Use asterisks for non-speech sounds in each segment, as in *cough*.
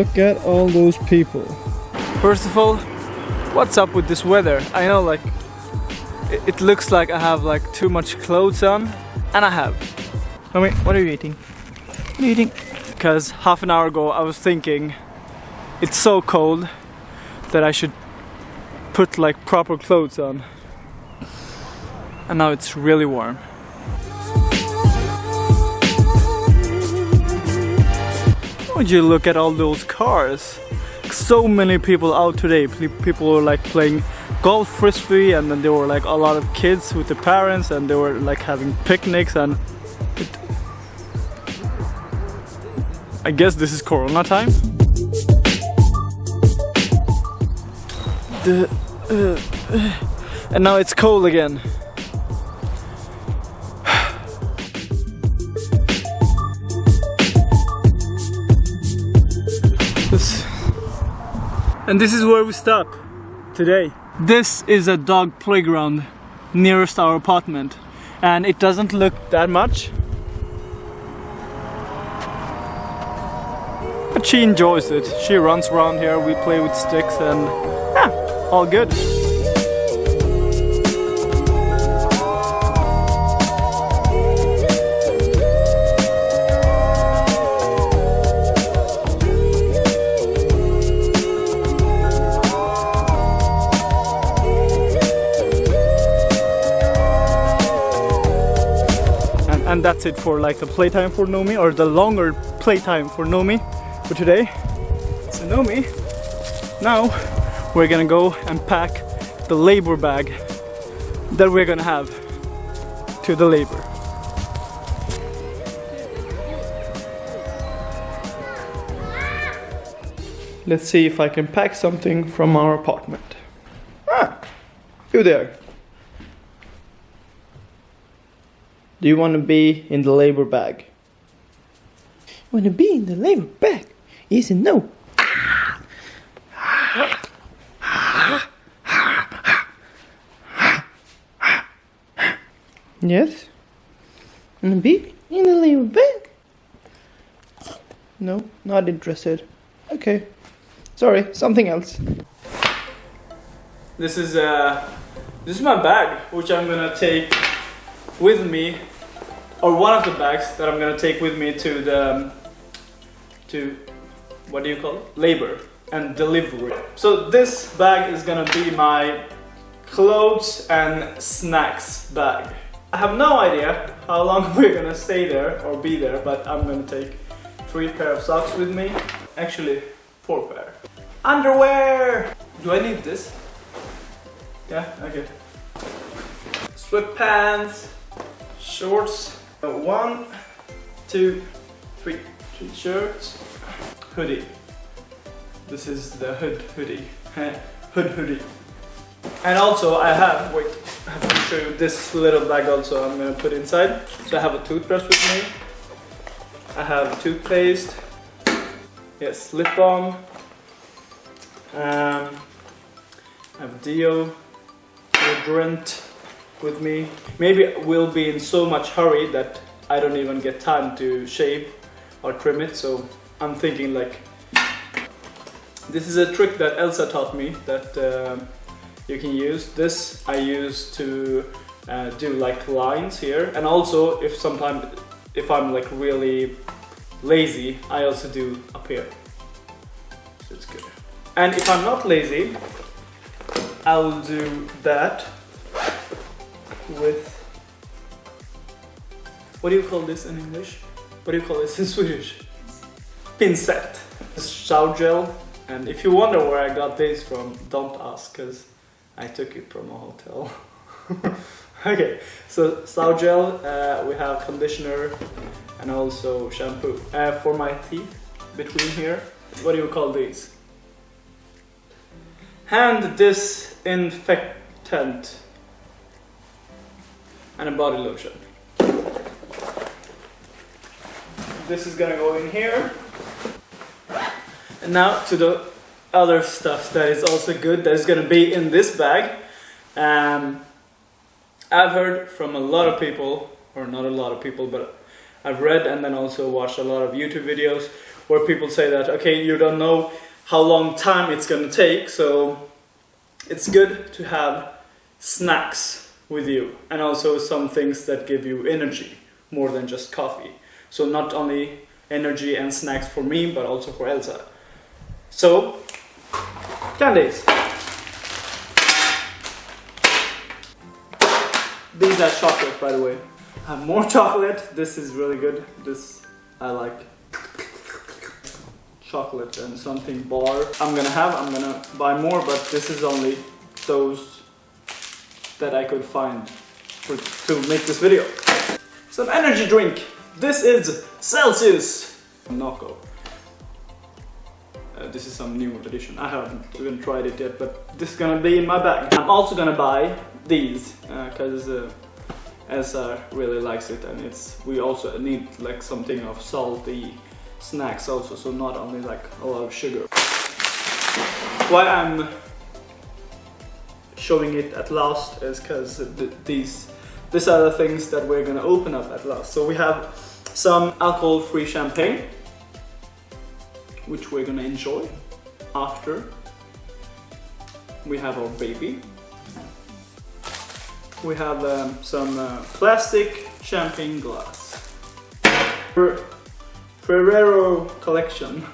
Look at all those people. First of all, what's up with this weather? I know like it, it looks like I have like too much clothes on and I have. I mean, what are you eating? What are you eating? Because half an hour ago I was thinking it's so cold that I should put like proper clothes on. And now it's really warm. Would you look at all those cars? So many people out today. People were like playing golf frisbee and then there were like a lot of kids with the parents and they were like having picnics and it... I guess this is Corona time. The, uh, uh, and now it's cold again. And this is where we stop today. This is a dog playground nearest our apartment and it doesn't look that much. But she enjoys it. She runs around here, we play with sticks and yeah, all good. And that's it for like the playtime for Nomi or the longer playtime for Nomi for today. So Nomi now we're gonna go and pack the labor bag that we're gonna have to the labor. Let's see if I can pack something from our apartment. Ah you there Do you want to be in the labor bag? Want to be in the labor bag? Yes and no. Yes? Want to be in the labor bag? No, not interested. Okay. Sorry, something else. This is uh, this is my bag, which I'm gonna take with me or one of the bags that I'm gonna take with me to the to what do you call it? Labor and delivery. So this bag is gonna be my clothes and snacks bag. I have no idea how long *laughs* we're gonna stay there or be there but I'm gonna take three pair of socks with me. Actually four pair. Underwear! Do I need this? Yeah okay. Sweatpants shorts one, two, three, three shirts, hoodie. This is the hood hoodie, *laughs* hood hoodie. And also I have, wait, I have to show you this little bag also I'm gonna put inside. So I have a toothbrush with me. I have toothpaste. Yes, lip balm. Um, I have deo, deodorant, with me. Maybe we'll be in so much hurry that I don't even get time to shave or trim it. So I'm thinking like, this is a trick that Elsa taught me that uh, you can use. This I use to uh, do like lines here. And also if sometimes, if I'm like really lazy, I also do up here. So it's good. And if I'm not lazy, I'll do that with what do you call this in English? What do you call this in Swedish? Pincet. Shower gel. And if you wonder where I got this from, don't ask, because I took it from a hotel. *laughs* okay, so shower gel, uh, we have conditioner and also shampoo. Uh, for my teeth, between here, what do you call these? Hand disinfectant and a body lotion. This is gonna go in here. And now to the other stuff that is also good that is gonna be in this bag. Um, I've heard from a lot of people, or not a lot of people, but I've read and then also watched a lot of YouTube videos where people say that okay, you don't know how long time it's gonna take, so it's good to have snacks with you and also some things that give you energy more than just coffee. So not only energy and snacks for me, but also for Elsa. So, candies. These are chocolate, by the way. I have more *laughs* chocolate. This is really good. This I like. Chocolate and something bar. I'm gonna have. I'm gonna buy more, but this is only those that I could find for, to make this video. Some energy drink. This is Celsius Nocco. Uh, this is some new edition. I haven't even tried it yet, but this is gonna be in my bag. I'm also gonna buy these because uh, Elsa really likes it, and it's we also need like something of salty snacks also, so not only like a lot of sugar. Why I'm showing it at last is because th these these are the things that we're gonna open up at last. So we have some alcohol-free champagne, which we're gonna enjoy after. We have our baby. We have um, some uh, plastic champagne glass. Fer Ferrero collection.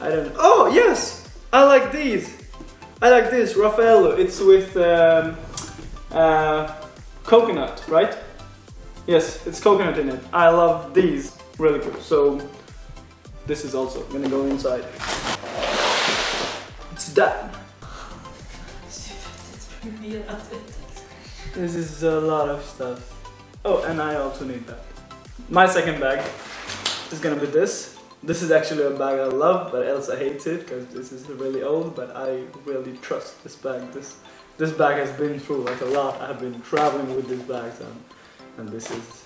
I don't know. Oh, yes! I like these. I like this, Raffaello. It's with um, uh, coconut, right? Yes, it's coconut in it. I love these. Really good. So, this is also gonna go inside. It's done. This is a lot of stuff. Oh, and I also need that. My second bag is gonna be this. This is actually a bag I love, but Elsa hates it because this is really old, but I really trust this bag. This this bag has been through like a lot. I've been traveling with this bag and, and this is...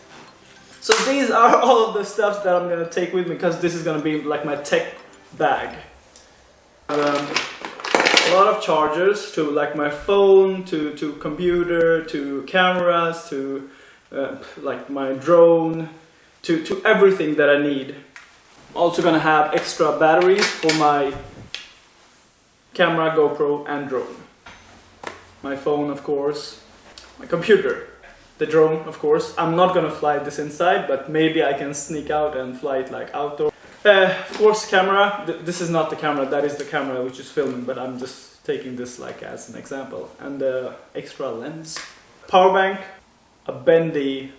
So these are *laughs* all of the stuff that I'm gonna take with me because this is gonna be like my tech bag. Um, a lot of chargers to like my phone, to, to computer, to cameras, to uh, like my drone, to, to everything that I need. Also gonna have extra batteries for my camera, GoPro and drone. My phone of course, my computer, the drone of course. I'm not gonna fly this inside but maybe I can sneak out and fly it like outdoor. Uh, of course camera, Th this is not the camera, that is the camera which is filming but I'm just taking this like as an example. And the uh, extra lens. Power bank, a bendy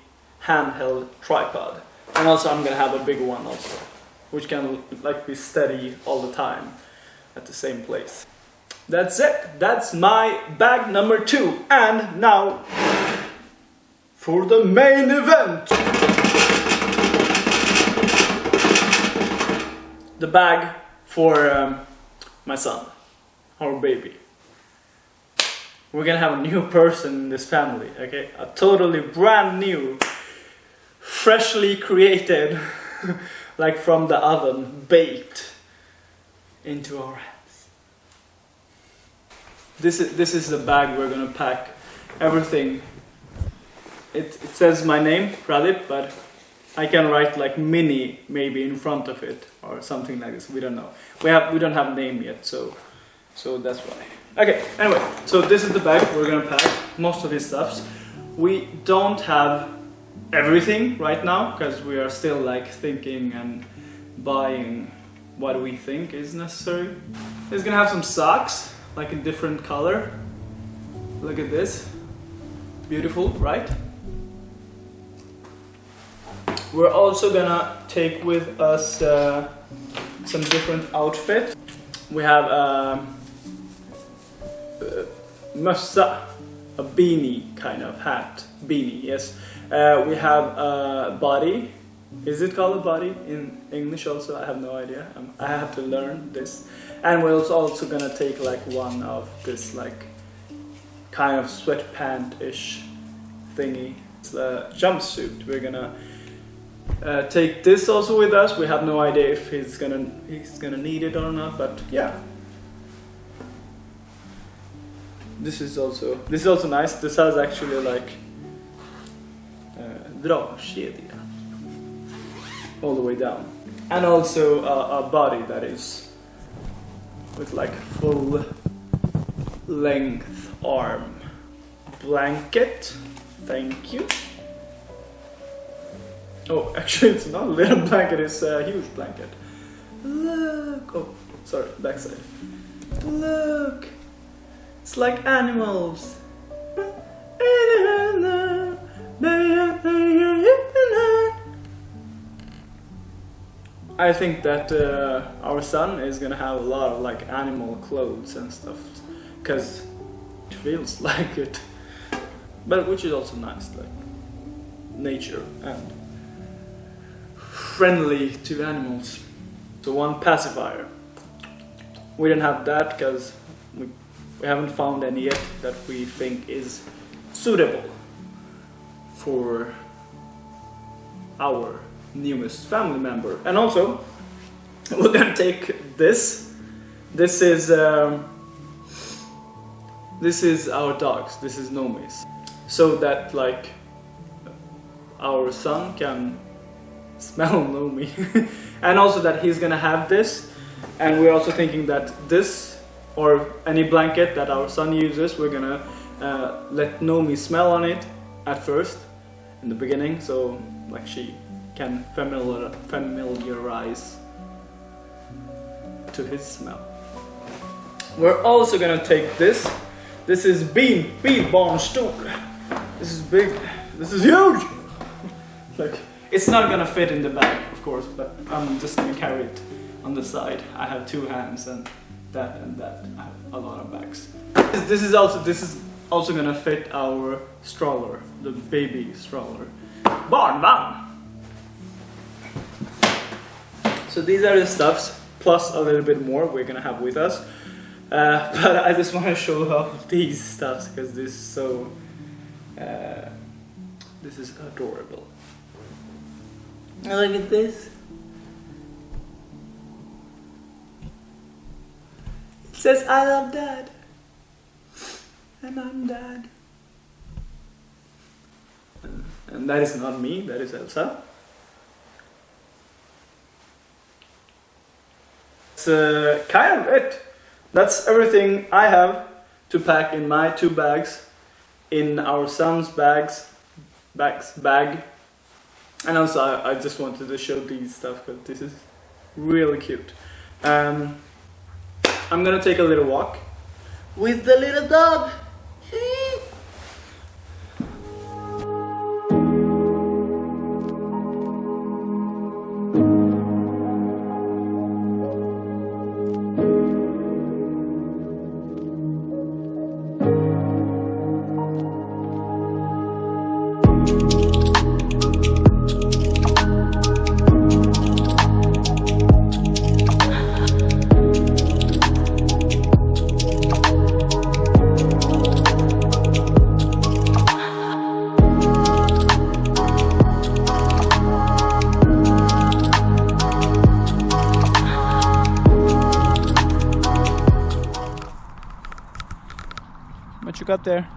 handheld tripod. And also I'm gonna have a bigger one also, which can like be steady all the time at the same place. That's it, that's my bag number two. And now for the main event. The bag for um, my son, our baby. We're gonna have a new person in this family, okay? A totally brand new, freshly created, *laughs* like from the oven, baked into our hands. This is, this is the bag we're gonna pack everything. It, it says my name, Pradip, but I can write like mini maybe in front of it or something like this. We don't know. We have we don't have name yet, so so that's why. Okay. Anyway, so this is the bag we're gonna pack most of his stuffs. We don't have everything right now because we are still like thinking and buying what we think is necessary. He's gonna have some socks like in different color. Look at this. Beautiful, right? We're also gonna take with us uh, some different outfits. We have a, uh, mössa, a beanie kind of hat, beanie, yes. Uh, we have a body, is it called a body in English also? I have no idea, um, I have to learn this. And we're also gonna take like one of this like kind of sweatpant-ish thingy. It's a jumpsuit, we're gonna uh, take this also with us. We have no idea if he's gonna he's gonna need it or not, but yeah. This is also this is also nice. This has actually like dragkedja all the way down. and also a, a body that is with like full length arm blanket. Thank you. Oh, *laughs* actually, it's not a little blanket, it's a huge blanket. Look! Oh, sorry, backside. Look! It's like animals. I think that uh, our son is gonna have a lot of like animal clothes and stuff, cause it feels *laughs* like it. But which is also nice, like nature and friendly to animals. So one pacifier. We didn't have that because we, we haven't found any yet that we think is suitable for our newest family member. And also, we're gonna take this. This is um, this is our dogs. This is Nomi's, so that like our son can *laughs* smell Nomi, *laughs* and also that he's gonna have this. And we're also thinking that this or any blanket that our son uses, we're gonna uh, let Nomi smell on it at first in the beginning, so like she can familiar, familiarize to his smell. We're also gonna take this. This is bean, bean barn stoker. This is big. This is huge. like it's not gonna fit in the bag, of course, but I'm just gonna carry it on the side. I have two hands and that and that. I have a lot of bags. This is also this is also gonna fit our stroller, the baby stroller. Barnvagn! So these are the stuffs, plus a little bit more we're gonna have with us. Uh, *laughs* but I just want to show *laughs* off these stuffs because this is so, uh, this is adorable. Look at this. It says I love dad. And I'm dad. And that is not me, that is Elsa. Uh, kind of it. That's everything I have to pack in my two bags, in our son's bags, bags, bag. And also I, I just wanted to show these stuff because this is really cute. Um, I'm gonna take a little walk with the little dog. There.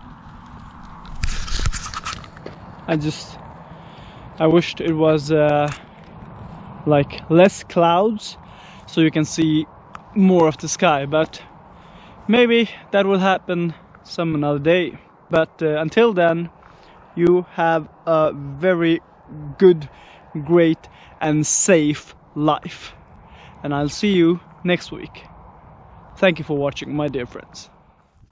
I just I wished it was uh, like less clouds so you can see more of the sky but maybe that will happen some another day. But uh, until then you have a very good great and safe life. And I'll see you next week. Thank you for watching my dear friends